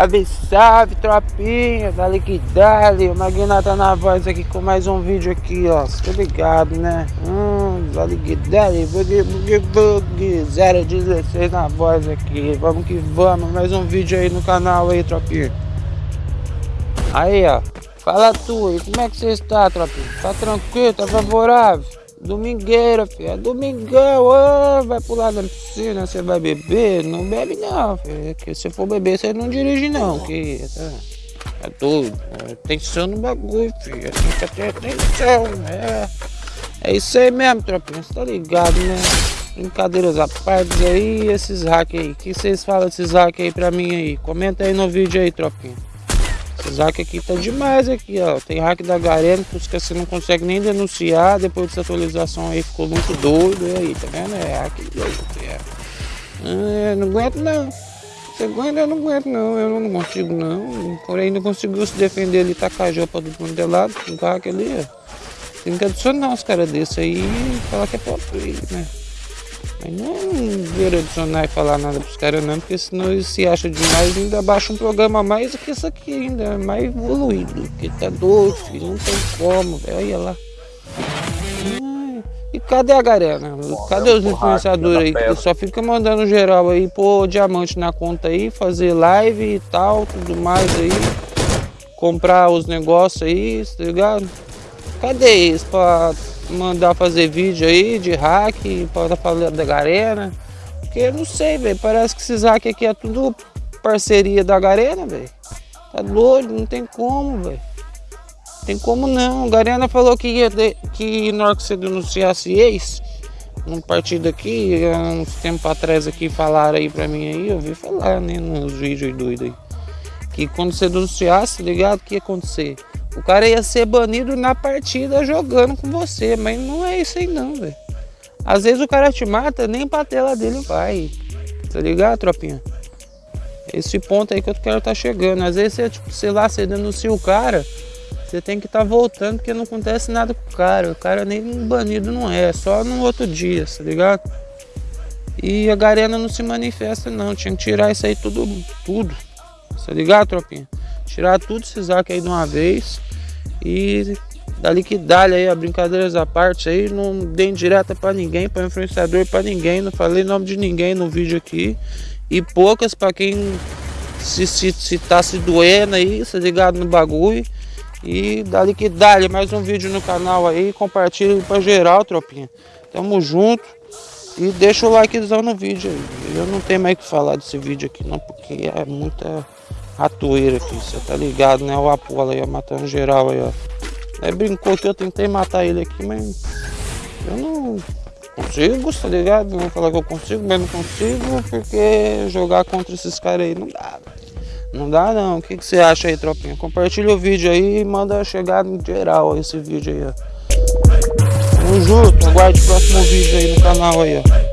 Salve, salve, tropinha, dali que dali, o Magnata na voz aqui com mais um vídeo aqui, ó, tá ligado, né? Hum, dali que dali, bug, bug, bug, 016 na voz aqui, vamos que vamos, mais um vídeo aí no canal aí, tropinha. Aí, ó, fala tu aí, como é que você está, tropinha? Tá tranquilo, tá favorável? Domingueira, filho. É domingão, oh, vai pular na piscina, você vai beber? Não bebe não, filho. Que se for beber, você não dirige não, que tá, é doido. Atenção no bagulho, filho. Tem que ter atenção, né? É isso aí mesmo, tropinha. Você tá ligado, né? Brincadeiras à parte aí, esses hack aí. O que vocês falam desses hack aí pra mim aí? Comenta aí no vídeo aí, tropinha. Esse hack aqui tá demais aqui, ó. Tem hack da Garena que você não consegue nem denunciar. Depois dessa atualização aí ficou muito doido. E aí, tá vendo? É hack doido. É. Ah, não aguento não. Você aguenta? Eu não aguento não. Eu não consigo não. Porém, não conseguiu se defender ali, tacar a jopa do mundo de lado. O hack ali, ó. Tem que adicionar os caras desse aí e falar que é pop, né? Mas não ver adicionar e falar nada pros caras não, porque senão eles se acham demais e ainda baixa um programa mais do que isso aqui ainda, é mais evoluído. Porque tá doido, filho, não tem como, velho. Olha lá. E cadê a galera? Cadê os influenciadores aí que só fica mandando geral aí, pôr diamante na conta aí, fazer live e tal, tudo mais aí. Comprar os negócios aí, tá ligado? Cadê eles pra mandar fazer vídeo aí de hack para falar da Garena. Porque eu não sei, velho. Parece que esses hack aqui é tudo parceria da Garena, velho. Tá doido, não tem como, velho. Tem como não. A Garena falou que ia ter, que na hora que você denunciasse ex, um partido aqui, uns tempo atrás aqui falaram aí pra mim aí, eu ouvi falar, né, nos vídeos doidos aí. Que quando você denunciasse, ligado, o que ia acontecer? O cara ia ser banido na partida jogando com você, mas não é isso aí não, velho. Às vezes o cara te mata, nem pra tela dele vai. Tá ligado, tropinha? Esse ponto aí que eu quero tá chegando. Às vezes você, tipo, sei lá, você denuncia o cara, você tem que estar tá voltando porque não acontece nada com o cara. O cara nem banido não é, só no outro dia, tá ligado? E a Garena não se manifesta não, tinha que tirar isso aí tudo, tudo. Tá ligado, tropinha? Tirar tudo esses hack aí de uma vez e dali que dá aí, a brincadeiras à parte aí, não dei direta para ninguém, para influenciador, para ninguém, não falei nome de ninguém no vídeo aqui e poucas para quem se, se, se tá se doendo aí, se ligado no bagulho e dá mais um vídeo no canal aí, compartilha para geral, tropinha. Tamo junto. E deixa o likezão no vídeo aí. Eu não tenho mais o que falar desse vídeo aqui não, porque é muita ratoeira aqui, você tá ligado, né? O Apolo aí, ó, matando geral aí, ó. É, brincou que eu tentei matar ele aqui, mas eu não consigo, tá ligado? Não vou falar que eu consigo, mas não consigo, porque jogar contra esses caras aí não dá. Não dá não. O que, que você acha aí, tropinha? Compartilha o vídeo aí e manda chegar no geral esse vídeo aí, ó. Tamo junto, aguarde o próximo vídeo aí no canal aí, ó.